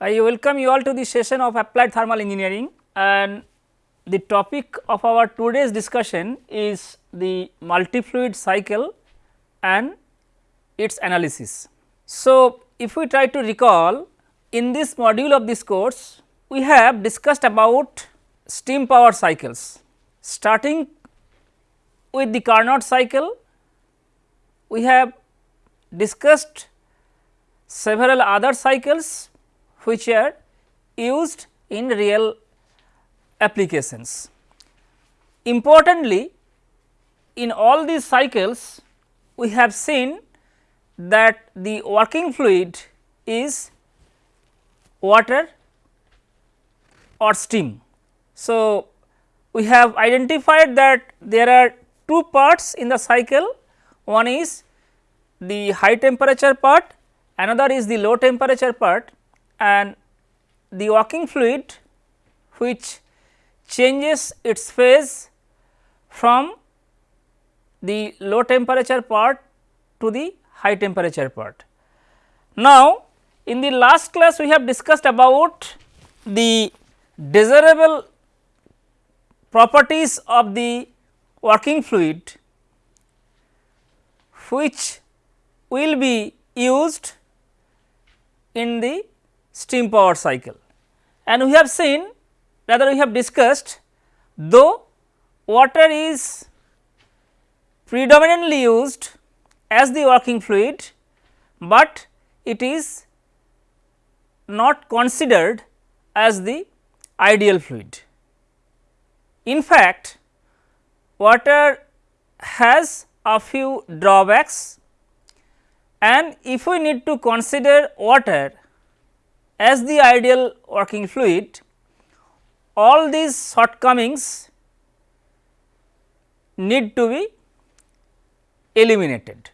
I welcome you all to the session of applied thermal engineering and the topic of our today's discussion is the multi-fluid cycle and its analysis. So, if we try to recall in this module of this course, we have discussed about steam power cycles starting with the Carnot cycle, we have discussed several other cycles which are used in real applications. Importantly, in all these cycles we have seen that the working fluid is water or steam. So, we have identified that there are two parts in the cycle, one is the high temperature part, another is the low temperature part and the working fluid which changes its phase from the low temperature part to the high temperature part. Now, in the last class we have discussed about the desirable properties of the working fluid which will be used in the steam power cycle. And we have seen rather we have discussed though water is predominantly used as the working fluid, but it is not considered as the ideal fluid. In fact, water has a few drawbacks and if we need to consider water as the ideal working fluid, all these shortcomings need to be eliminated.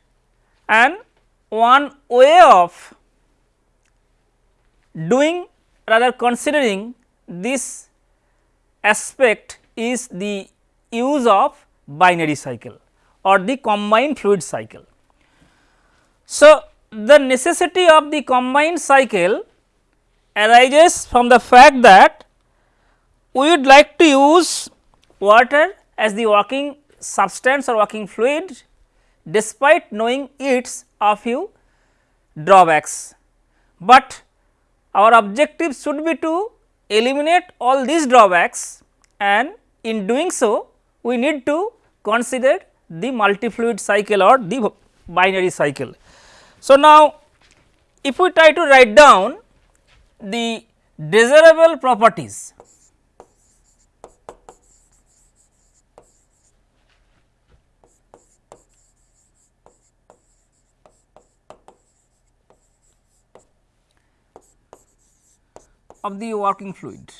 And one way of doing rather considering this aspect is the use of binary cycle or the combined fluid cycle. So, the necessity of the combined cycle arises from the fact that we would like to use water as the working substance or working fluid despite knowing its a few drawbacks. But our objective should be to eliminate all these drawbacks and in doing so we need to consider the multi-fluid cycle or the binary cycle. So, now if we try to write down the desirable properties of the working fluid.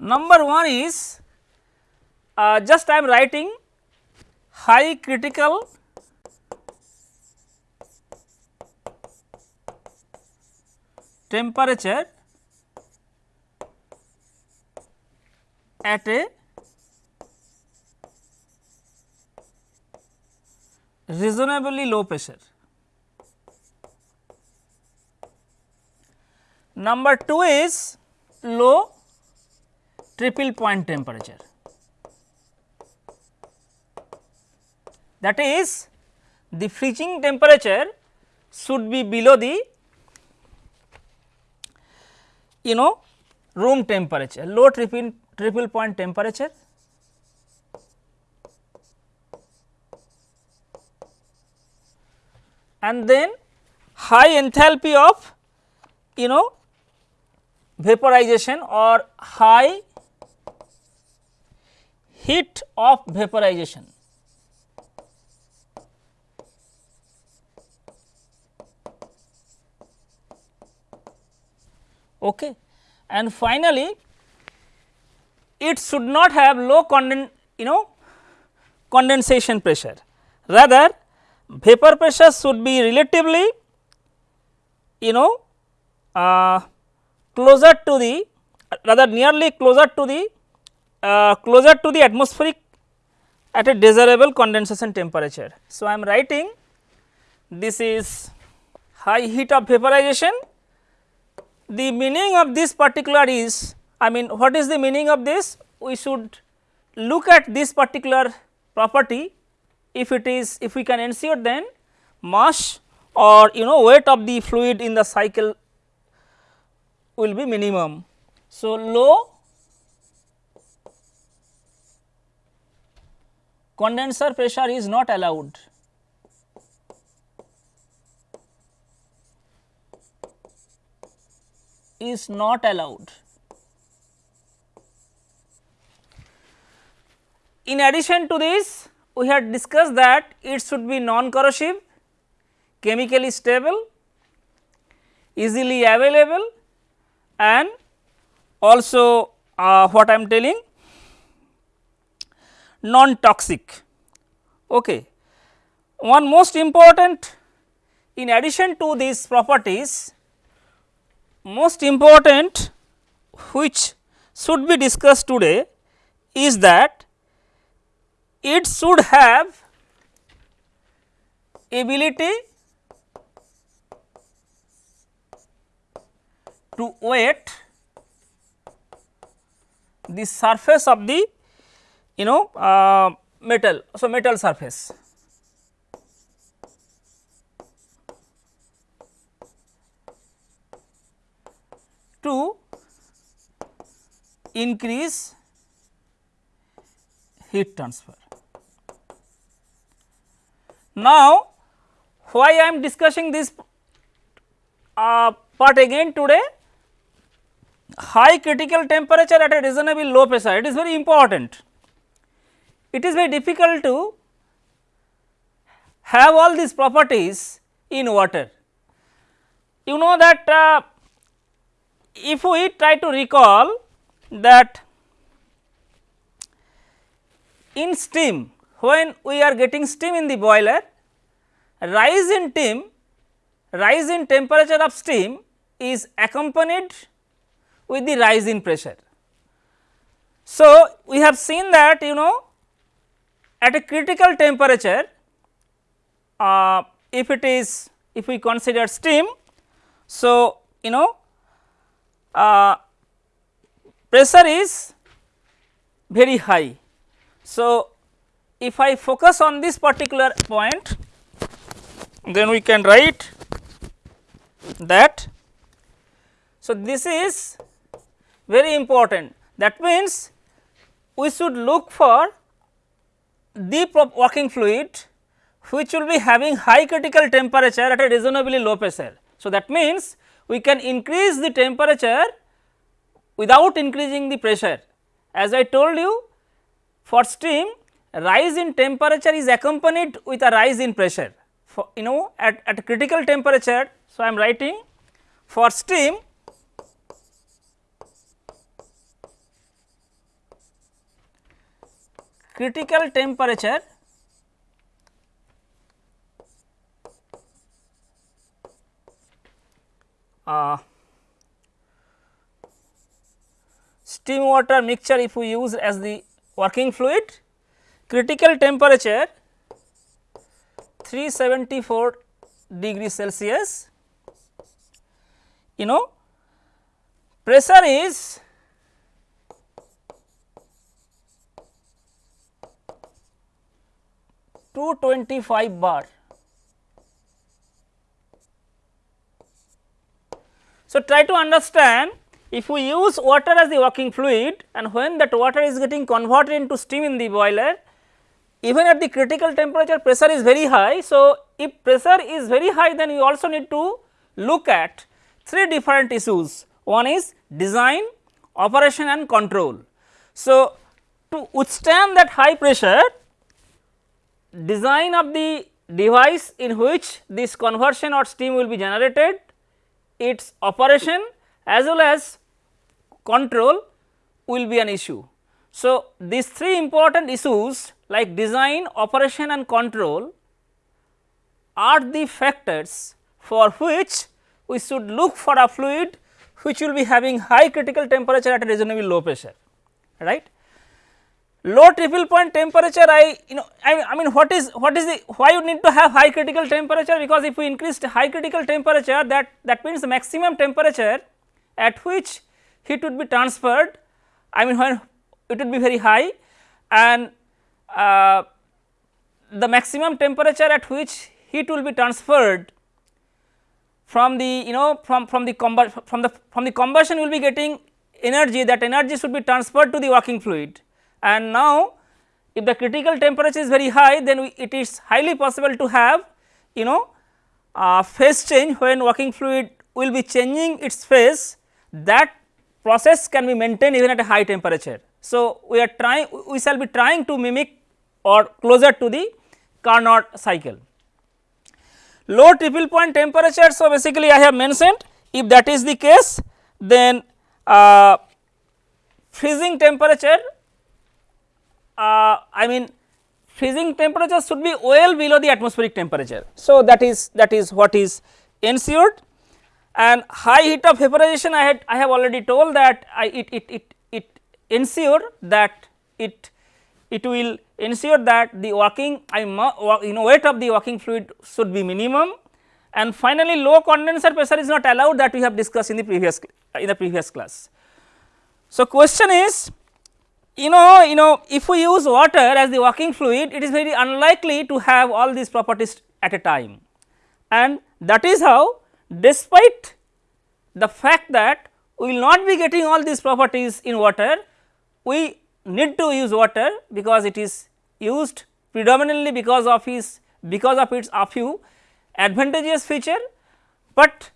Number 1 is uh, just I am writing high critical temperature at a reasonably low pressure. Number 2 is low triple point temperature. That is the freezing temperature should be below the you know room temperature, low triple, triple point temperature. and then high enthalpy of you know vaporization or high heat of vaporization. Okay. And finally, it should not have low conden you know condensation pressure rather vapor pressure should be relatively you know uh, closer to the rather nearly closer to the uh, closer to the atmospheric at a desirable condensation temperature. So, I am writing this is high heat of vaporization. The meaning of this particular is I mean what is the meaning of this? We should look at this particular property if it is if we can ensure then mass or you know weight of the fluid in the cycle will be minimum. So, low condenser pressure is not allowed. Is not allowed. In addition to this, we had discussed that it should be non corrosive, chemically stable, easily available and also uh, what I am telling non toxic. Okay. One most important in addition to these properties most important which should be discussed today is that it should have ability to wet the surface of the you know uh, metal. So, metal surface. To increase heat transfer. Now, why I am discussing this uh, part again today? High critical temperature at a reasonably low pressure, it is very important. It is very difficult to have all these properties in water. You know that uh, if we try to recall that in steam when we are getting steam in the boiler rise in steam rise in temperature of steam is accompanied with the rise in pressure. So, we have seen that you know at a critical temperature uh, if it is if we consider steam. So, you know uh, pressure is very high. So, if I focus on this particular point then we can write that. So, this is very important that means we should look for the working fluid which will be having high critical temperature at a reasonably low pressure. So, that means we can increase the temperature without increasing the pressure. As I told you for steam rise in temperature is accompanied with a rise in pressure for you know at, at critical temperature. So, I am writing for steam critical temperature uh, steam water mixture if we use as the working fluid critical temperature 374 degree Celsius. You know pressure is two twenty five bar So, try to understand if we use water as the working fluid and when that water is getting converted into steam in the boiler, even at the critical temperature pressure is very high. So, if pressure is very high then we also need to look at three different issues. One is design, operation and control. So, to withstand that high pressure, design of the device in which this conversion or steam will be generated its operation as well as control will be an issue. So, these three important issues like design, operation and control are the factors for which we should look for a fluid which will be having high critical temperature at a reasonably low pressure right. Low triple point temperature I you know I, I mean what is what is the why you need to have high critical temperature? Because if we increase high critical temperature that that means the maximum temperature at which heat would be transferred I mean when it would be very high and uh, the maximum temperature at which heat will be transferred from the you know from from the from the from the combustion will be getting energy that energy should be transferred to the working fluid and now if the critical temperature is very high then we, it is highly possible to have you know uh, phase change when working fluid will be changing its phase that process can be maintained even at a high temperature. So, we are trying we shall be trying to mimic or closer to the Carnot cycle. Low triple point temperature. So, basically I have mentioned if that is the case then uh, freezing temperature uh, I mean freezing temperature should be well below the atmospheric temperature. So, that is that is what is ensured and high heat of vaporization I had I have already told that I it it it, it ensure that it it will ensure that the working I you know weight of the working fluid should be minimum and finally low condenser pressure is not allowed that we have discussed in the previous in the previous class. So, question is you know you know if we use water as the working fluid it is very unlikely to have all these properties at a time. And that is how despite the fact that we will not be getting all these properties in water we need to use water because it is used predominantly because of its because of its a few advantageous feature, but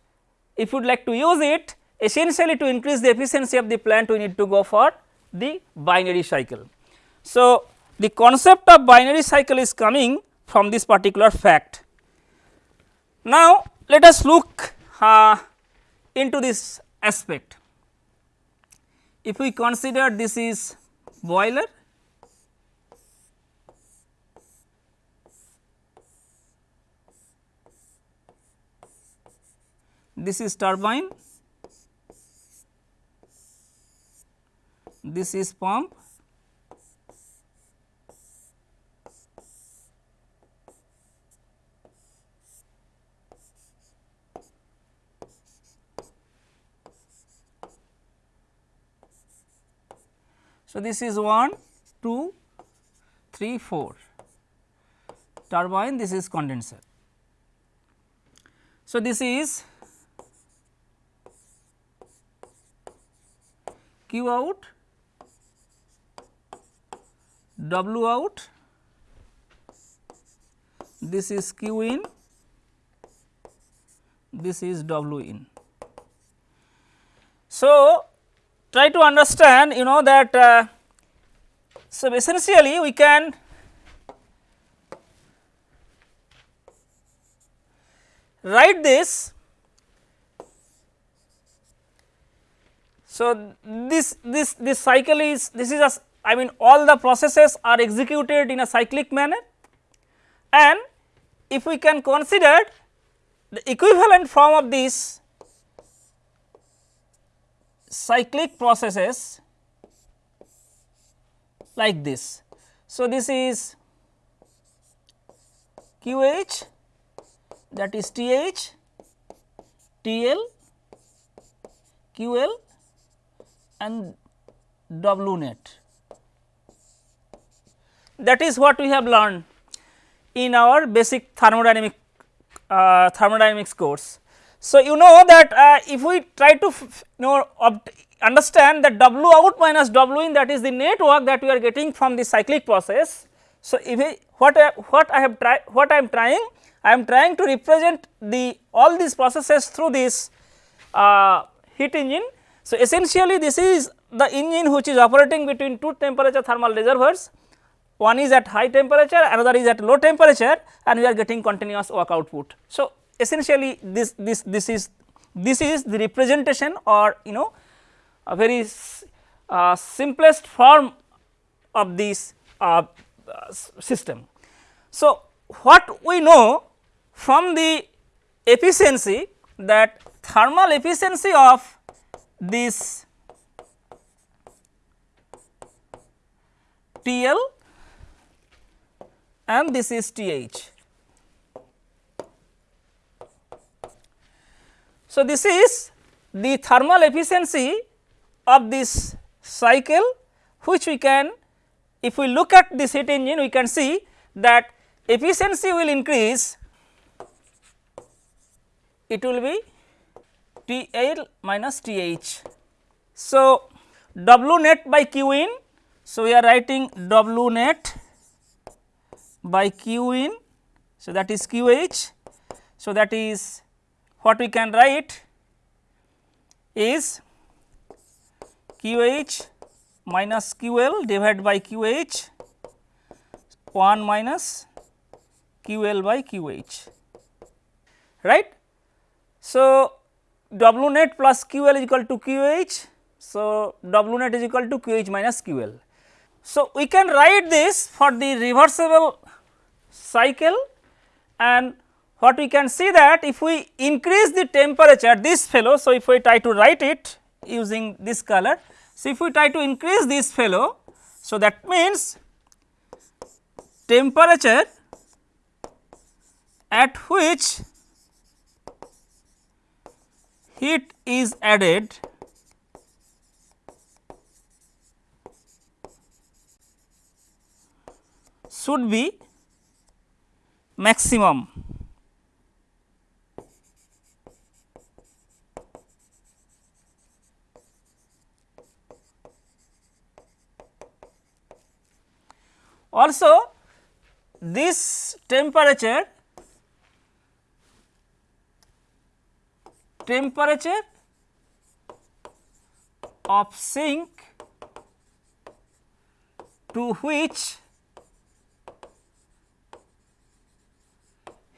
if you would like to use it essentially to increase the efficiency of the plant we need to go for the binary cycle. So, the concept of binary cycle is coming from this particular fact. Now, let us look uh, into this aspect. If we consider this is boiler this is turbine this is pump So, this is 1, 2, 3, 4 turbine this is condenser. So, this is Q out, W out, this is Q in, this is W in. So, try to understand you know that uh, so essentially we can write this. So this this this cycle is this is a I mean all the processes are executed in a cyclic manner and if we can consider the equivalent form of these cyclic processes like this. So, this is QH that is TH, TL, QL and W net. That is what we have learned in our basic thermodynamic uh, thermodynamics course. So, you know that uh, if we try to you know understand that W out minus W in that is the net work that we are getting from the cyclic process. So, if we, what I, what I have tried what I am trying I am trying to represent the all these processes through this uh, heat engine. So, essentially this is the engine which is operating between two temperature thermal reservoirs one is at high temperature another is at low temperature and we are getting continuous work output. So, essentially this this this is this is the representation or you know a very uh, simplest form of this uh, system. So, what we know from the efficiency that thermal efficiency of this TL and this is TH. So, this is the thermal efficiency of this cycle which we can if we look at this heat engine we can see that efficiency will increase it will be T L minus T H. So, W net by Q in. So, we are writing W net by Q in. So, that is Q H. So, that is what we can write is Q H minus Q L divided by Q H 1 minus Q L by Q H right. So, W net plus Q L is equal to Q H. So, W net is equal to Q H minus Q L. So, we can write this for the reversible cycle and what we can see that if we increase the temperature this fellow. So, if we try to write it using this color. So, if we try to increase this fellow. So, that means temperature at which heat is added should be maximum. Also this temperature temperature of sink to which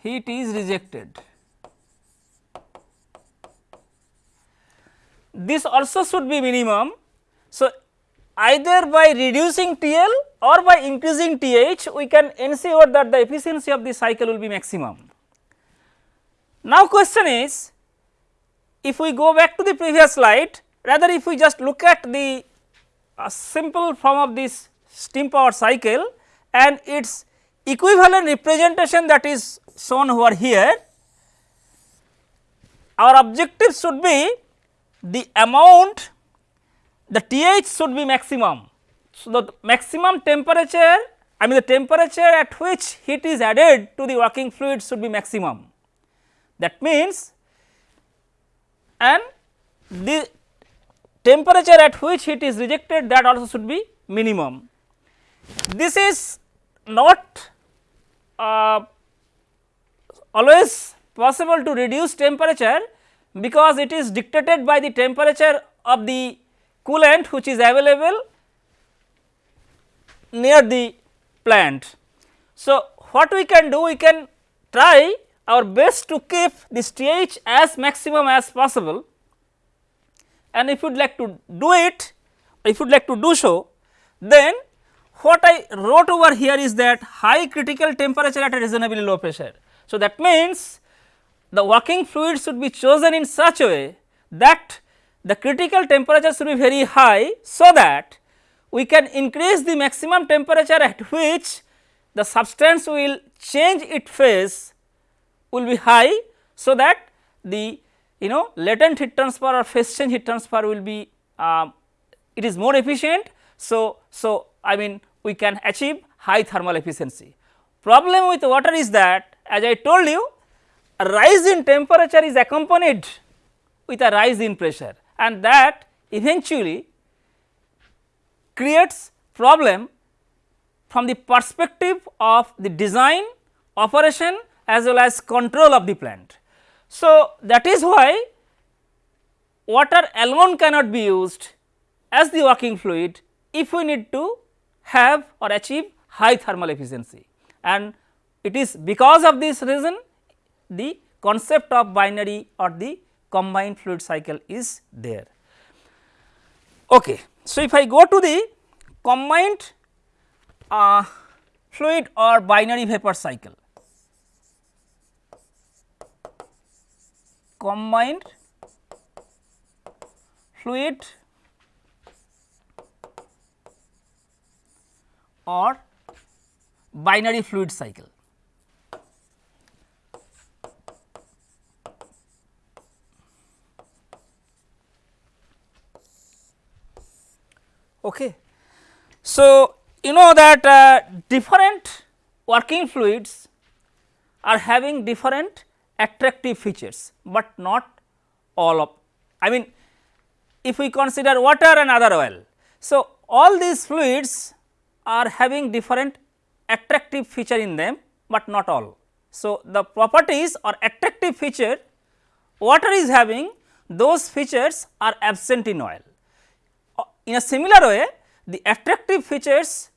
heat is rejected. This also should be minimum. So, either by reducing TL or by increasing TH we can ensure that the efficiency of the cycle will be maximum. Now, question is if we go back to the previous slide rather if we just look at the uh, simple form of this steam power cycle and its equivalent representation that is shown over here, our objective should be the amount the TH should be maximum. So, the maximum temperature I mean the temperature at which heat is added to the working fluid should be maximum. That means and the temperature at which heat is rejected that also should be minimum. This is not uh, always possible to reduce temperature because it is dictated by the temperature of the coolant which is available near the plant. So, what we can do we can try our best to keep this TH as maximum as possible and if you would like to do it, if you would like to do so, then what I wrote over here is that high critical temperature at a reasonably low pressure. So, that means the working fluid should be chosen in such a way that the critical temperature should be very high, so that we can increase the maximum temperature at which the substance will change its phase will be high. So, that the you know latent heat transfer or phase change heat transfer will be uh, it is more efficient. So, so I mean we can achieve high thermal efficiency. Problem with water is that as I told you a rise in temperature is accompanied with a rise in pressure and that eventually creates problem from the perspective of the design, operation as well as control of the plant. So, that is why water alone cannot be used as the working fluid if we need to have or achieve high thermal efficiency and it is because of this reason the concept of binary or the combined fluid cycle is there. Okay. So, if I go to the combined uh, fluid or binary vapor cycle, combined fluid or binary fluid cycle. Okay. So, you know that uh, different working fluids are having different attractive features, but not all of I mean if we consider water and other oil. So, all these fluids are having different attractive feature in them, but not all. So, the properties or attractive feature water is having those features are absent in oil. In a similar way the attractive features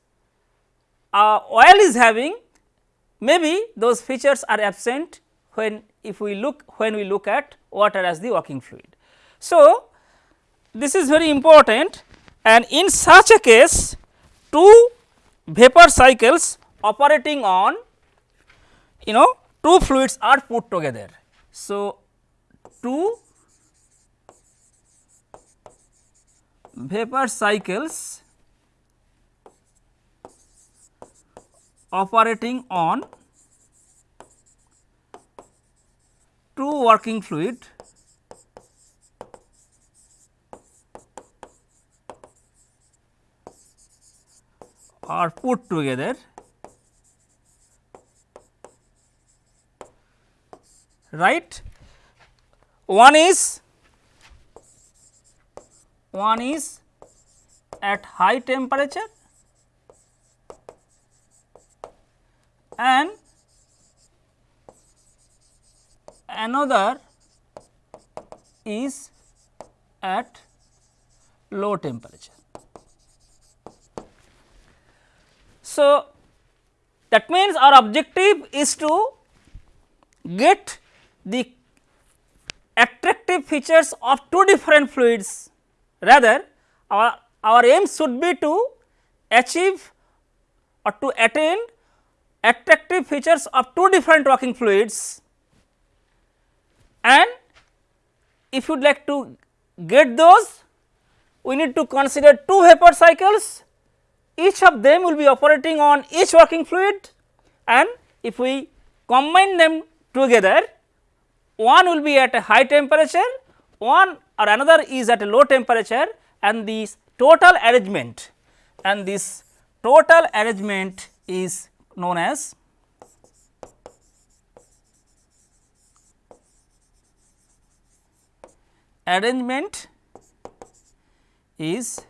uh, oil is having maybe those features are absent when if we look when we look at water as the working fluid. So, this is very important and in such a case two vapor cycles operating on you know two fluids are put together. So, two vapor cycles operating on two working fluid are put together. Right? One is one is at high temperature and another is at low temperature. So, that means our objective is to get the attractive features of two different fluids rather our, our aim should be to achieve or to attain attractive features of two different working fluids. And if you would like to get those we need to consider two vapor cycles. Each of them will be operating on each working fluid. And if we combine them together one will be at a high temperature one or another is at a low temperature and this total arrangement and this total arrangement is known as arrangement is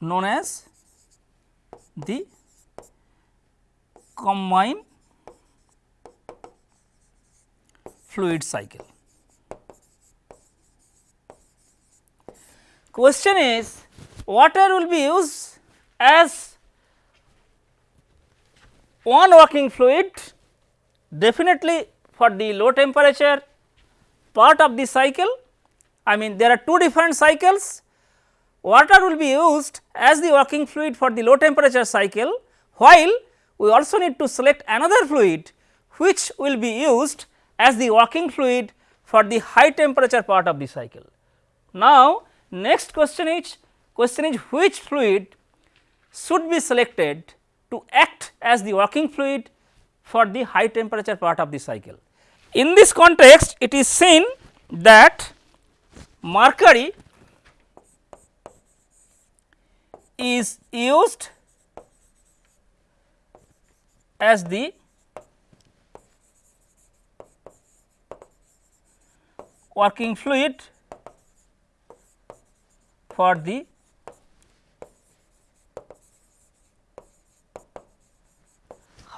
known as the combined fluid cycle. Question is water will be used as one working fluid definitely for the low temperature part of the cycle I mean there are two different cycles water will be used as the working fluid for the low temperature cycle while we also need to select another fluid which will be used as the working fluid for the high temperature part of the cycle. Now, next question is question is which fluid should be selected to act as the working fluid for the high temperature part of the cycle. In this context it is seen that mercury is used as the working fluid for the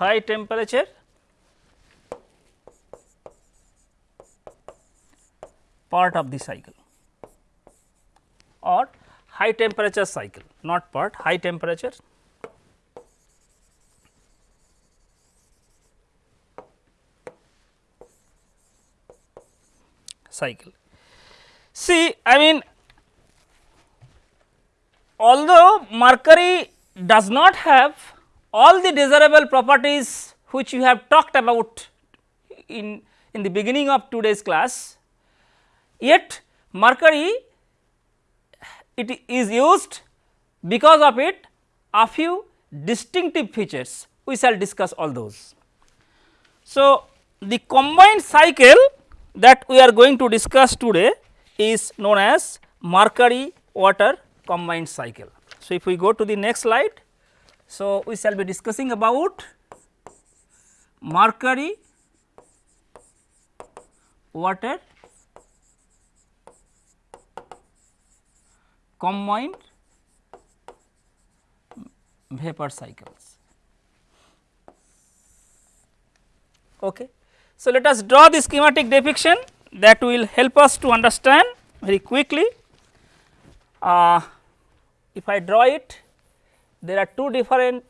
high temperature part of the cycle or high temperature cycle not part high temperature cycle. See I mean although mercury does not have all the desirable properties which we have talked about in, in the beginning of today's class, yet mercury it is used because of it a few distinctive features we shall discuss all those. So, the combined cycle that we are going to discuss today is known as mercury water combined cycle. So, if we go to the next slide, so we shall be discussing about mercury water combined vapor cycles. Okay. So, let us draw the schematic depiction that will help us to understand very quickly. Uh, if I draw it, there are two different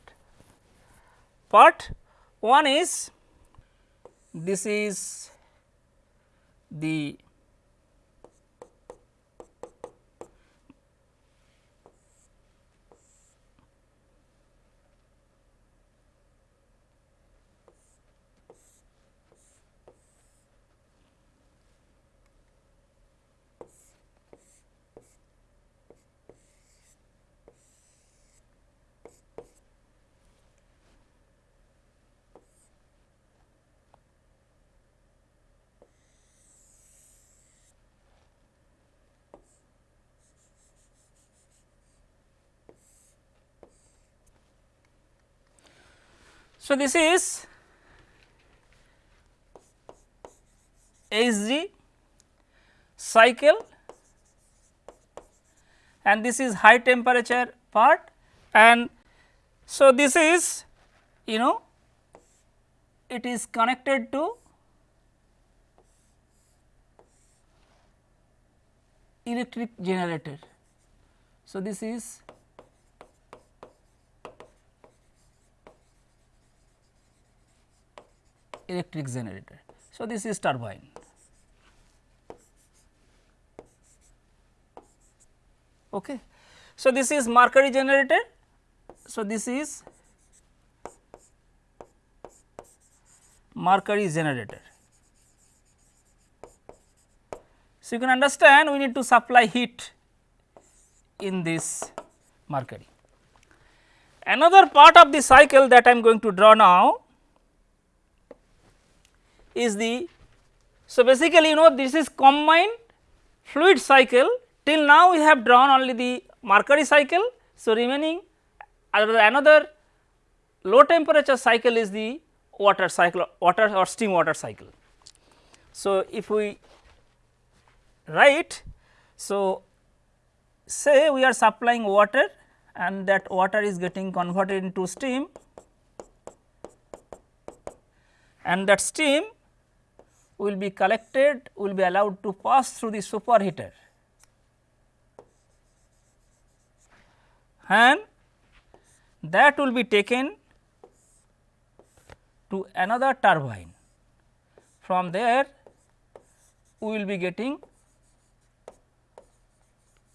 part. One is this is the So, this is HG cycle and this is high temperature part and so this is you know it is connected to electric generator. So, this is electric generator. So, this is turbine. Okay. So, this is mercury generator. So, this is mercury generator. So, you can understand we need to supply heat in this mercury. Another part of the cycle that I am going to draw now is the so basically you know this is combined fluid cycle till now we have drawn only the mercury cycle. So, remaining another low temperature cycle is the water cycle water or steam water cycle. So, if we write so say we are supplying water and that water is getting converted into steam and that steam will be collected will be allowed to pass through the superheater and that will be taken to another turbine. From there we will be getting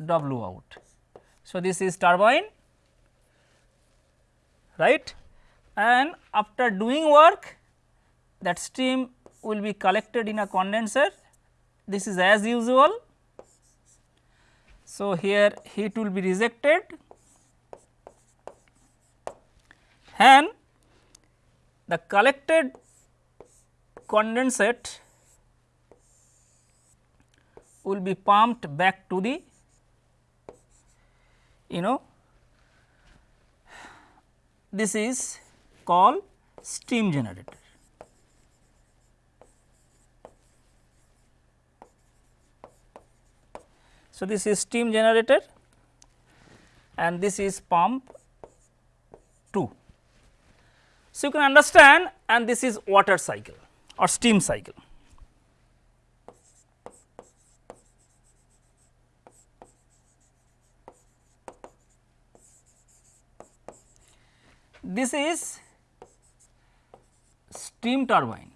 W out. So, this is turbine right and after doing work that steam will be collected in a condenser this is as usual. So, here heat will be rejected and the collected condensate will be pumped back to the you know this is called steam generator. So, this is steam generator and this is pump 2. So, you can understand and this is water cycle or steam cycle. This is steam turbine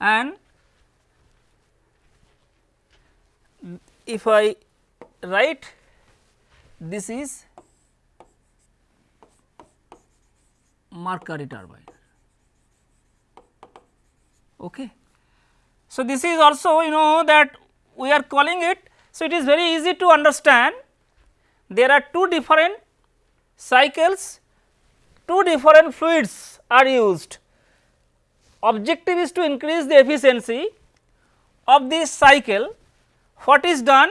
and if I write this is mercury turbine. Okay. So, this is also you know that we are calling it So, it is very easy to understand there are two different cycles, two different fluids are used. Objective is to increase the efficiency of this cycle. What is done?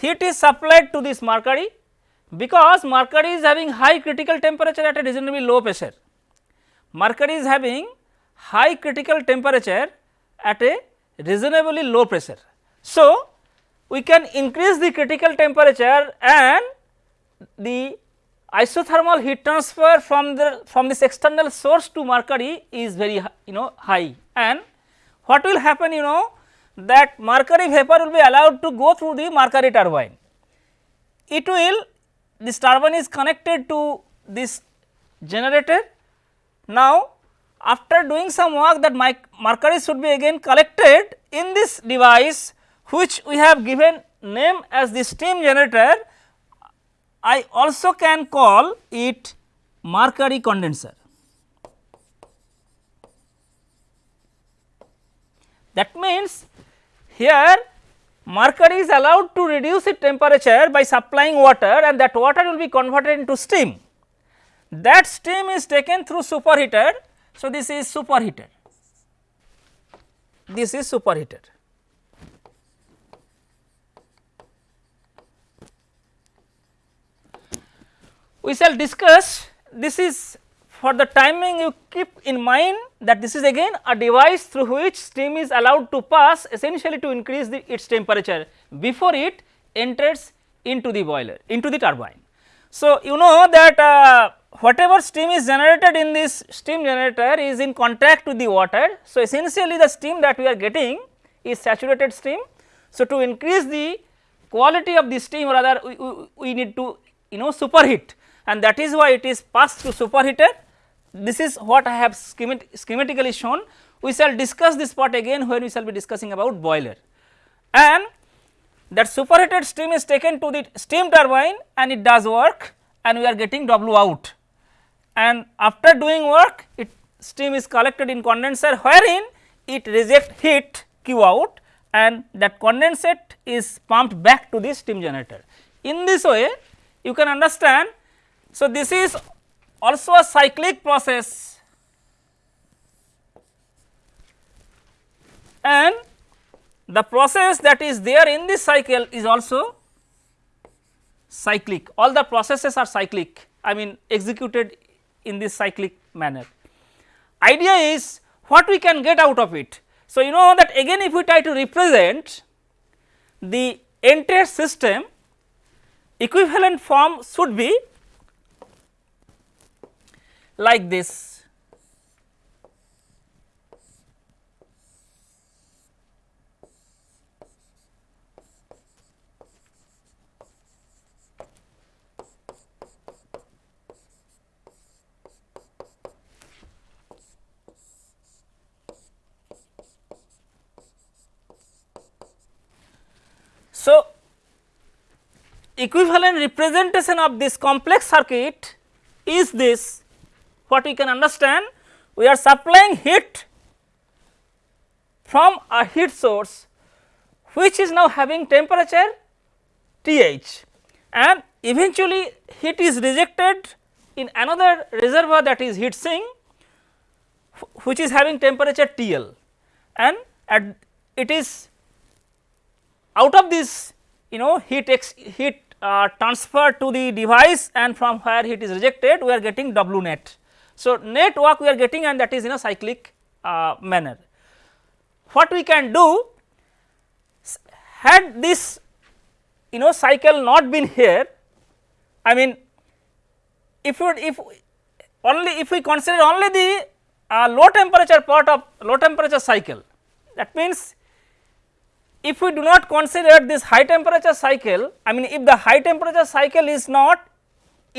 Heat is supplied to this mercury because mercury is having high critical temperature at a reasonably low pressure. Mercury is having high critical temperature at a reasonably low pressure. So, we can increase the critical temperature and the isothermal heat transfer from the from this external source to mercury is very you know high and what will happen you know that mercury vapor will be allowed to go through the mercury turbine. It will this turbine is connected to this generator. Now, after doing some work that mercury should be again collected in this device which we have given name as the steam generator, I also can call it mercury condenser. That means, here mercury is allowed to reduce its temperature by supplying water and that water will be converted into steam. That steam is taken through superheater. So, this is superheater, this is superheater. We shall discuss this is for the timing you keep in mind that this is again a device through which steam is allowed to pass essentially to increase the its temperature before it enters into the boiler into the turbine. So, you know that uh, whatever steam is generated in this steam generator is in contact with the water. So, essentially the steam that we are getting is saturated steam. So, to increase the quality of the steam rather we, we, we need to you know superheat and that is why it is passed through superheater. This is what I have schemat schematically shown. We shall discuss this part again when we shall be discussing about boiler. And that superheated steam is taken to the steam turbine and it does work and we are getting W out. And after doing work it steam is collected in condenser wherein it reject heat Q out and that condensate is pumped back to the steam generator. In this way you can understand so, this is also a cyclic process and the process that is there in this cycle is also cyclic all the processes are cyclic I mean executed in this cyclic manner. Idea is what we can get out of it. So, you know that again if we try to represent the entire system equivalent form should be like this. So, equivalent representation of this complex circuit is this what we can understand we are supplying heat from a heat source which is now having temperature TH and eventually heat is rejected in another reservoir that is heat sink which is having temperature TL and at it is out of this you know heat ex heat uh, transfer to the device and from where heat is rejected we are getting W net. So, net work we are getting and that is in a cyclic uh, manner. What we can do had this you know cycle not been here I mean if you if only if we consider only the uh, low temperature part of low temperature cycle that means if we do not consider this high temperature cycle I mean if the high temperature cycle is not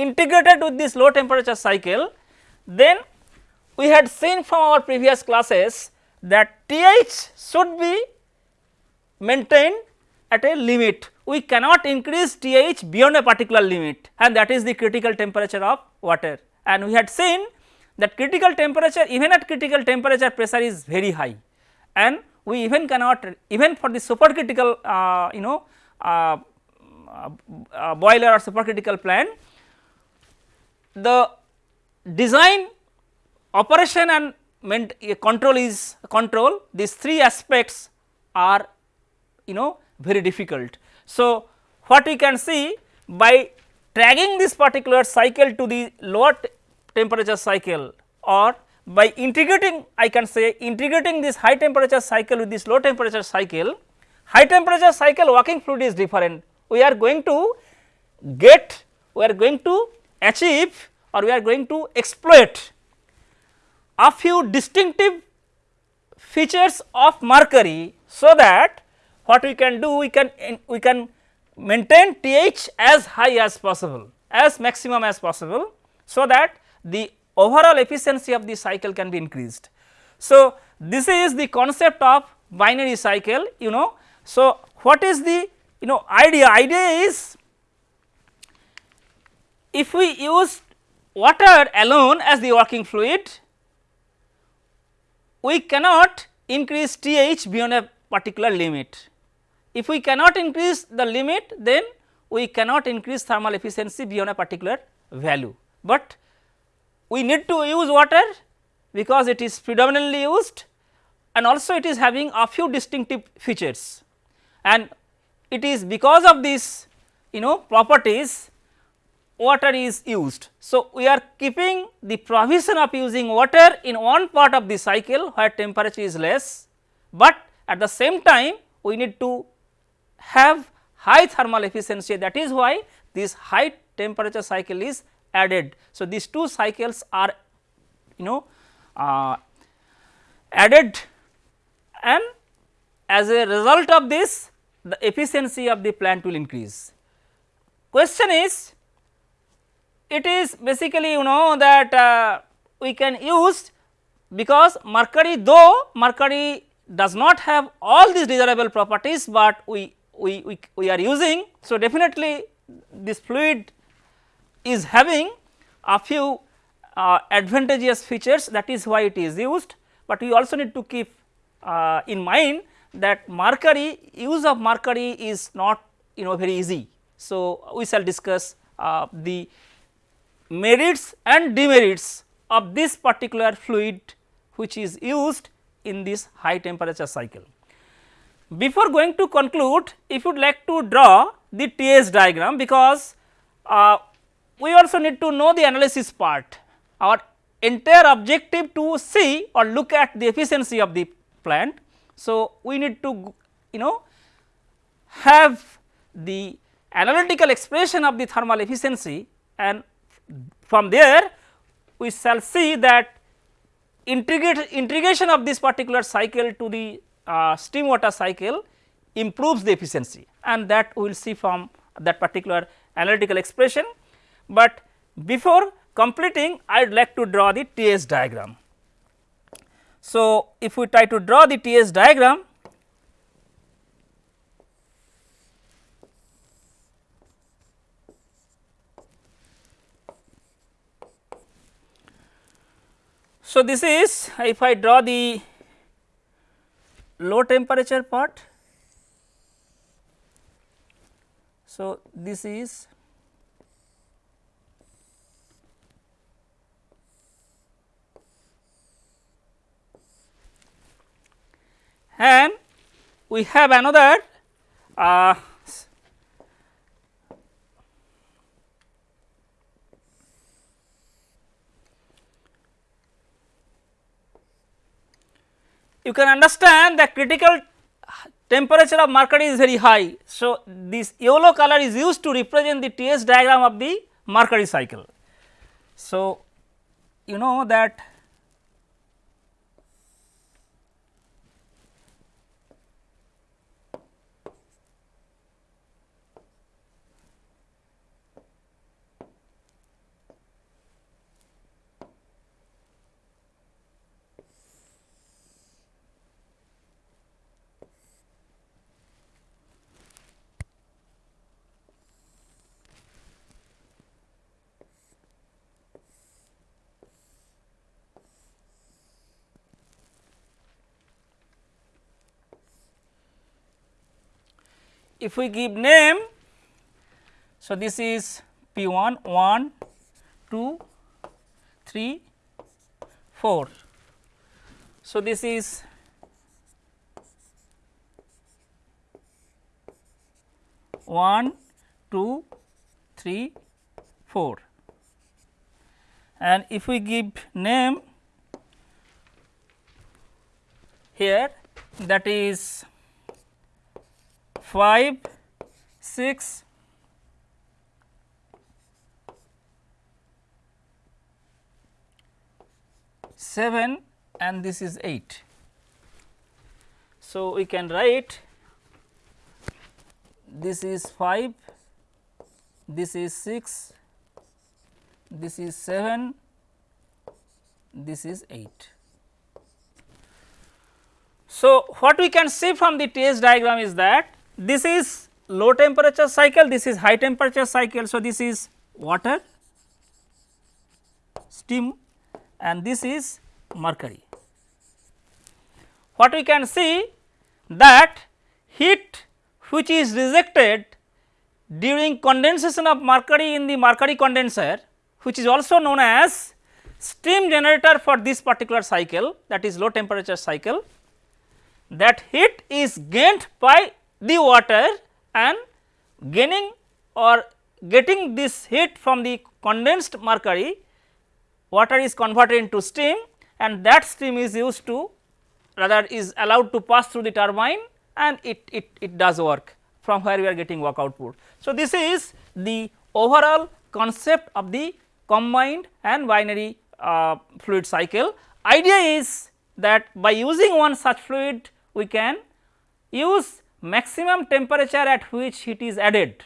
integrated with this low temperature cycle then we had seen from our previous classes that TH should be maintained at a limit. We cannot increase TH beyond a particular limit and that is the critical temperature of water. And we had seen that critical temperature even at critical temperature pressure is very high and we even cannot even for the supercritical uh, you know uh, uh, boiler or supercritical plant, the design operation and control is control these three aspects are you know very difficult. So, what we can see by dragging this particular cycle to the lower temperature cycle or by integrating I can say integrating this high temperature cycle with this low temperature cycle, high temperature cycle working fluid is different. We are going to get, we are going to achieve or we are going to exploit a few distinctive features of mercury so that what we can do we can we can maintain TH as high as possible as maximum as possible so that the overall efficiency of the cycle can be increased. So, this is the concept of binary cycle you know. So, what is the you know idea? Idea is if we use water alone as the working fluid, we cannot increase TH beyond a particular limit. If we cannot increase the limit then we cannot increase thermal efficiency beyond a particular value, but we need to use water because it is predominantly used and also it is having a few distinctive features and it is because of these you know properties water is used. So, we are keeping the provision of using water in one part of the cycle where temperature is less, but at the same time we need to have high thermal efficiency that is why this high temperature cycle is added. So, these two cycles are you know uh, added and as a result of this the efficiency of the plant will increase. Question is it is basically you know that uh, we can use because mercury though mercury does not have all these desirable properties, but we, we, we, we are using. So, definitely this fluid is having a few uh, advantageous features that is why it is used, but we also need to keep uh, in mind that mercury use of mercury is not you know very easy. So, we shall discuss uh, the merits and demerits of this particular fluid which is used in this high temperature cycle. Before going to conclude, if you would like to draw the TS diagram because uh, we also need to know the analysis part. Our entire objective to see or look at the efficiency of the plant. So, we need to you know have the analytical expression of the thermal efficiency and from there we shall see that integration of this particular cycle to the uh, steam water cycle improves the efficiency and that we will see from that particular analytical expression. But before completing I would like to draw the TS diagram. So, if we try to draw the TS diagram So, this is if I draw the low temperature part. So, this is and we have another uh, you can understand the critical temperature of mercury is very high. So, this yellow color is used to represent the TS diagram of the mercury cycle. So, you know that if we give name, so this is P 1, 1, 2, 3, 4. So, this is one, two, three, four, and if we give name here that is 5, 6, 7 and this is 8. So, we can write this is 5, this is 6, this is 7, this is 8. So, what we can see from the TS diagram is that this is low temperature cycle, this is high temperature cycle. So, this is water, steam and this is mercury. What we can see that heat which is rejected during condensation of mercury in the mercury condenser which is also known as steam generator for this particular cycle that is low temperature cycle that heat is gained by the water and gaining or getting this heat from the condensed mercury water is converted into steam and that steam is used to rather is allowed to pass through the turbine and it, it, it does work from where we are getting work output. So, this is the overall concept of the combined and binary uh, fluid cycle. Idea is that by using one such fluid we can use maximum temperature at which heat is added.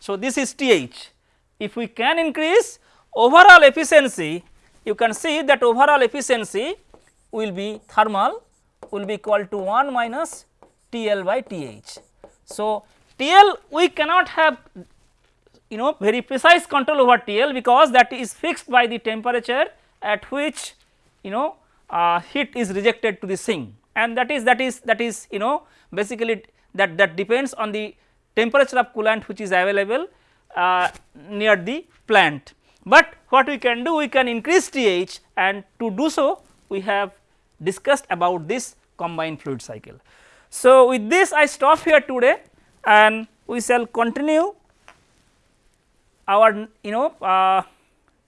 So, this is TH. If we can increase overall efficiency, you can see that overall efficiency will be thermal will be equal to 1 minus TL by TH. So, TL we cannot have you know very precise control over TL because that is fixed by the temperature at which you know uh, heat is rejected to the sink and that is that is that is you know basically that that depends on the temperature of coolant which is available uh, near the plant. But what we can do we can increase TH and to do so we have discussed about this combined fluid cycle. So, with this I stop here today and we shall continue our you know uh,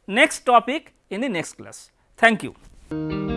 next topic in the next class. Thank you.